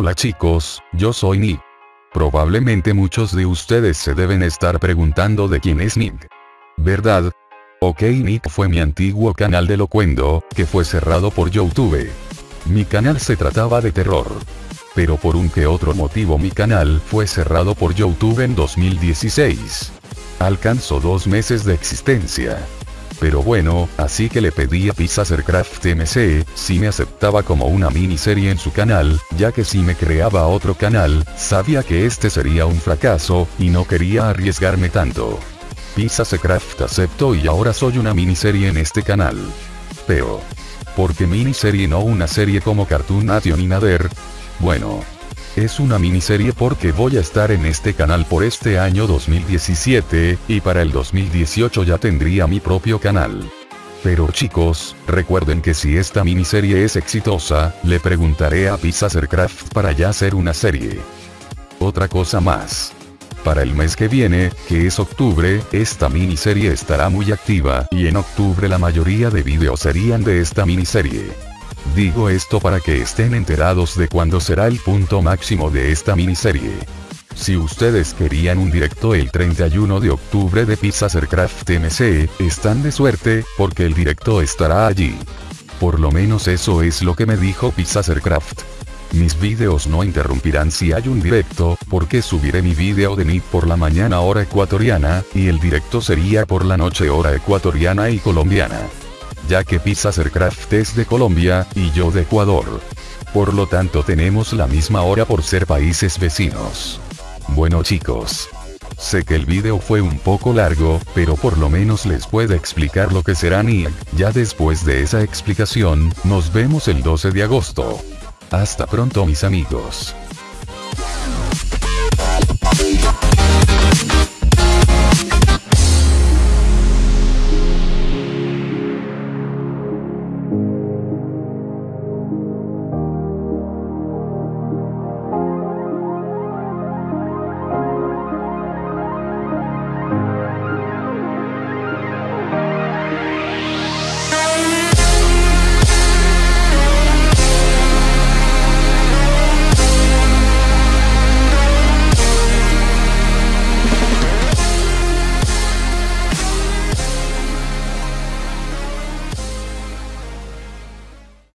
Hola chicos, yo soy Nick. Probablemente muchos de ustedes se deben estar preguntando de quién es Nick. ¿Verdad? Ok Nick fue mi antiguo canal de Locuendo, que fue cerrado por Youtube. Mi canal se trataba de terror. Pero por un que otro motivo mi canal fue cerrado por Youtube en 2016. Alcanzó dos meses de existencia. Pero bueno, así que le pedí a Pizzacercraft MC, si me aceptaba como una miniserie en su canal, ya que si me creaba otro canal, sabía que este sería un fracaso, y no quería arriesgarme tanto. Pizzacercraft aceptó y ahora soy una miniserie en este canal. Pero... ¿Por qué miniserie no una serie como Cartoon Nation y Nader? Bueno, es una miniserie porque voy a estar en este canal por este año 2017, y para el 2018 ya tendría mi propio canal. Pero chicos, recuerden que si esta miniserie es exitosa, le preguntaré a Pizzacercraft para ya hacer una serie. Otra cosa más. Para el mes que viene, que es octubre, esta miniserie estará muy activa, y en octubre la mayoría de videos serían de esta miniserie. Digo esto para que estén enterados de cuándo será el punto máximo de esta miniserie. Si ustedes querían un directo el 31 de octubre de Pizzacercraft MC, están de suerte, porque el directo estará allí. Por lo menos eso es lo que me dijo Pizzacercraft. Mis videos no interrumpirán si hay un directo, porque subiré mi video de NIT por la mañana hora ecuatoriana, y el directo sería por la noche hora ecuatoriana y colombiana ya que Pizzacercraft es de Colombia, y yo de Ecuador. Por lo tanto tenemos la misma hora por ser países vecinos. Bueno chicos. Sé que el video fue un poco largo, pero por lo menos les puedo explicar lo que será NIAG. Ya después de esa explicación, nos vemos el 12 de agosto. Hasta pronto mis amigos.